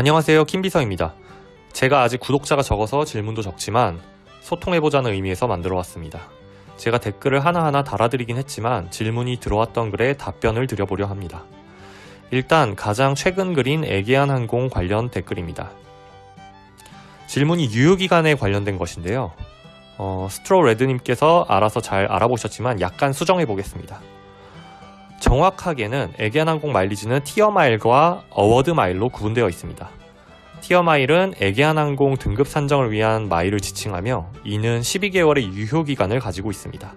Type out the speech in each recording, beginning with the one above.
안녕하세요 킴비서입니다. 제가 아직 구독자가 적어서 질문도 적지만 소통해보자는 의미에서 만들어 왔습니다. 제가 댓글을 하나하나 달아드리긴 했지만 질문이 들어왔던 글에 답변을 드려보려 합니다. 일단 가장 최근 글인 애기한 항공 관련 댓글입니다. 질문이 유효기간에 관련된 것인데요. 어, 스트로 레드님께서 알아서 잘 알아보셨지만 약간 수정해 보겠습니다. 정확하게는 에게안 항공 마일리지는 tier mile과 award mile로 구분되어 있습니다. tier mile은 에게안 항공 등급 산정을 위한 마일을 지칭하며 이는 12개월의 유효기간을 가지고 있습니다.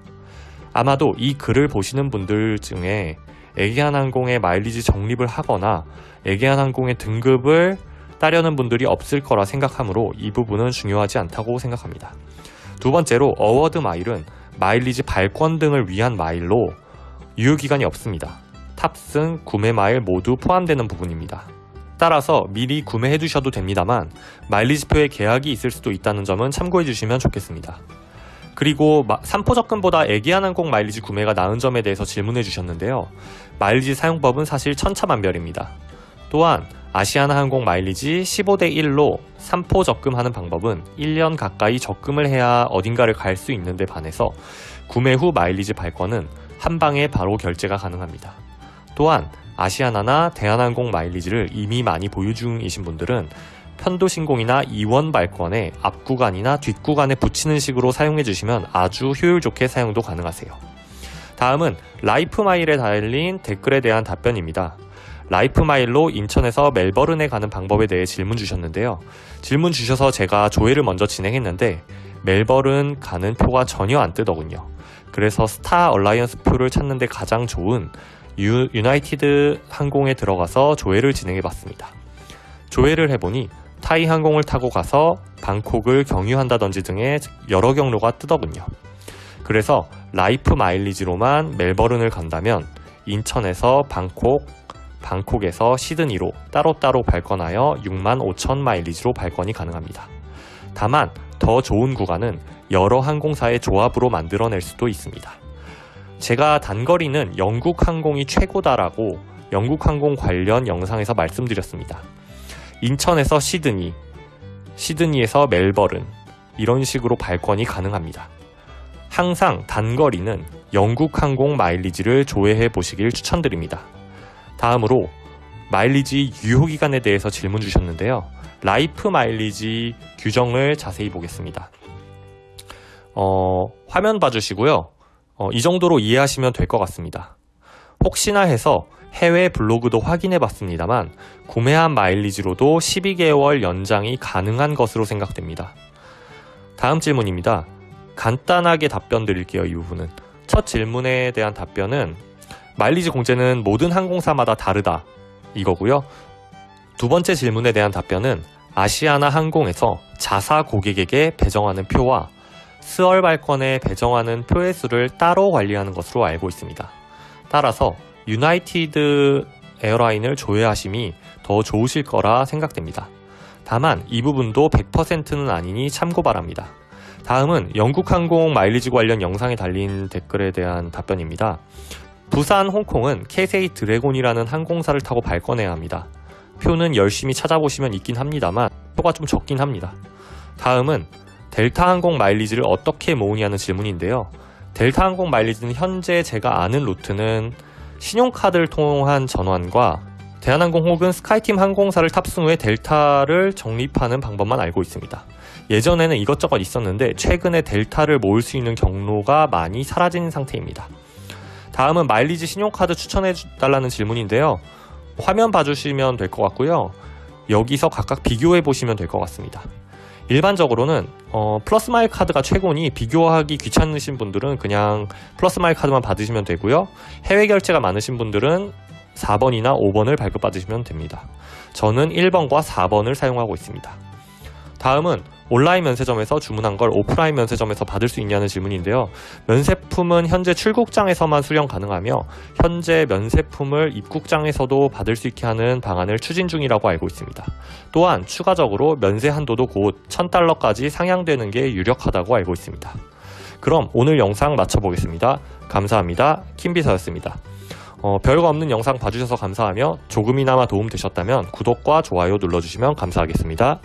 아마도 이 글을 보시는 분들 중에 에게안 항공의 마일리지 적립을 하거나 에게안 항공의 등급을 따려는 분들이 없을 거라 생각하므로 이 부분은 중요하지 않다고 생각합니다. 두 번째로 award mile은 마일리지 발권 등을 위한 마일로 유효기간이 없습니다. 탑승, 구매 마일 모두 포함되는 부분입니다. 따라서 미리 구매해 두셔도 됩니다만 마일리지표에 계약이 있을 수도 있다는 점은 참고해 주시면 좋겠습니다. 그리고 삼포 접근보다 애기한 항공 마일리지 구매가 나은 점에 대해서 질문해 주셨는데요. 마일리지 사용법은 사실 천차만별입니다. 또한 아시아나 항공 마일리지 15대 1로 3포 적금하는 방법은 1년 가까이 적금을 해야 어딘가를 갈 수 있는데 반해서 구매 후 마일리지 발권은 한 방에 바로 결제가 가능합니다. 또한 아시아나나 대한항공 마일리지를 이미 많이 보유 중이신 분들은 편도 신공이나 이원 발권에 앞 구간이나 뒷 구간에 붙이는 식으로 사용해 주시면 아주 효율 좋게 사용도 가능하세요. 다음은 라이프 마일에 달린 댓글에 대한 답변입니다. 라이프마일로 인천에서 멜버른에 가는 방법에 대해 질문 주셨는데요. 질문 주셔서 제가 조회를 먼저 진행했는데 멜버른 가는 표가 전혀 안 뜨더군요. 그래서 스타 얼라이언스 표를 찾는데 가장 좋은 유, 유나이티드 항공에 들어가서 조회를 진행해 봤습니다. 조회를 해보니 타이 항공을 타고 가서 방콕을 경유한다든지 등의 여러 경로가 뜨더군요. 그래서 라이프 마일리지로만 멜버른을 간다면 인천에서 방콕, 방콕에서 시드니로 따로따로 발권하여 6만 5천 마일리지로 발권이 가능합니다. 다만 더 좋은 구간은 여러 항공사의 조합으로 만들어낼 수도 있습니다. 제가 단거리는 영국 항공이 최고다라고 영국 항공 관련 영상에서 말씀드렸습니다. 인천에서 시드니, 시드니에서 멜버른 이런 식으로 발권이 가능합니다. 항상 단거리는 영국 항공 마일리지를 조회해 보시길 추천드립니다. 다음으로 마일리지 유효기간에 대해서 질문 주셨는데요. 라이프 마일리지 규정을 자세히 보겠습니다. 어, 화면 봐주시고요. 어, 이 정도로 이해하시면 될 것 같습니다. 혹시나 해서 해외 블로그도 확인해 봤습니다만 구매한 마일리지로도 12개월 연장이 가능한 것으로 생각됩니다. 다음 질문입니다. 간단하게 답변 드릴게요. 이 부분은. 첫 질문에 대한 답변은 마일리지 공제는 모든 항공사마다 다르다 이거고요. 두 번째 질문에 대한 답변은 아시아나 항공에서 자사 고객에게 배정하는 표와 스월 발권에 배정하는 표의 수를 따로 관리하는 것으로 알고 있습니다. 따라서 유나이티드 에어라인을 조회하심이 더 좋으실 거라 생각됩니다. 다만 이 부분도 100%는 아니니 참고 바랍니다. 다음은 영국 항공 마일리지 관련 영상에 달린 댓글에 대한 답변입니다. 부산, 홍콩은 캐세이 드래곤이라는 항공사를 타고 발권해야 합니다. 표는 열심히 찾아보시면 있긴 합니다만 표가 좀 적긴 합니다. 다음은 델타 항공 마일리지를 어떻게 모으냐는 질문인데요. 델타 항공 마일리지는 현재 제가 아는 루트는 신용카드를 통한 전환과 대한항공 혹은 스카이팀 항공사를 탑승 후에 델타를 적립하는 방법만 알고 있습니다. 예전에는 이것저것 있었는데 최근에 델타를 모을 수 있는 경로가 많이 사라진 상태입니다. 다음은 마일리지 신용카드 추천해 달라는 질문인데요. 화면 봐주시면 될 것 같고요. 여기서 각각 비교해 보시면 될 것 같습니다. 일반적으로는 어, 플러스 마일 카드가 최고니 비교하기 귀찮으신 분들은 그냥 플러스 마일 카드만 받으시면 되고요. 해외 결제가 많으신 분들은 4번이나 5번을 발급받으시면 됩니다. 저는 1번과 4번을 사용하고 있습니다. 다음은 온라인 면세점에서 주문한 걸 오프라인 면세점에서 받을 수 있냐는 질문인데요. 면세품은 현재 출국장에서만 수령 가능하며 현재 면세품을 입국장에서도 받을 수 있게 하는 방안을 추진 중이라고 알고 있습니다. 또한 추가적으로 면세 한도도 곧 1000달러까지 상향되는 게 유력하다고 알고 있습니다. 그럼 오늘 영상 마쳐보겠습니다. 감사합니다. 킴비서였습니다. 어, 별거 없는 영상 봐주셔서 감사하며 조금이나마 도움 되셨다면 구독과 좋아요 눌러주시면 감사하겠습니다.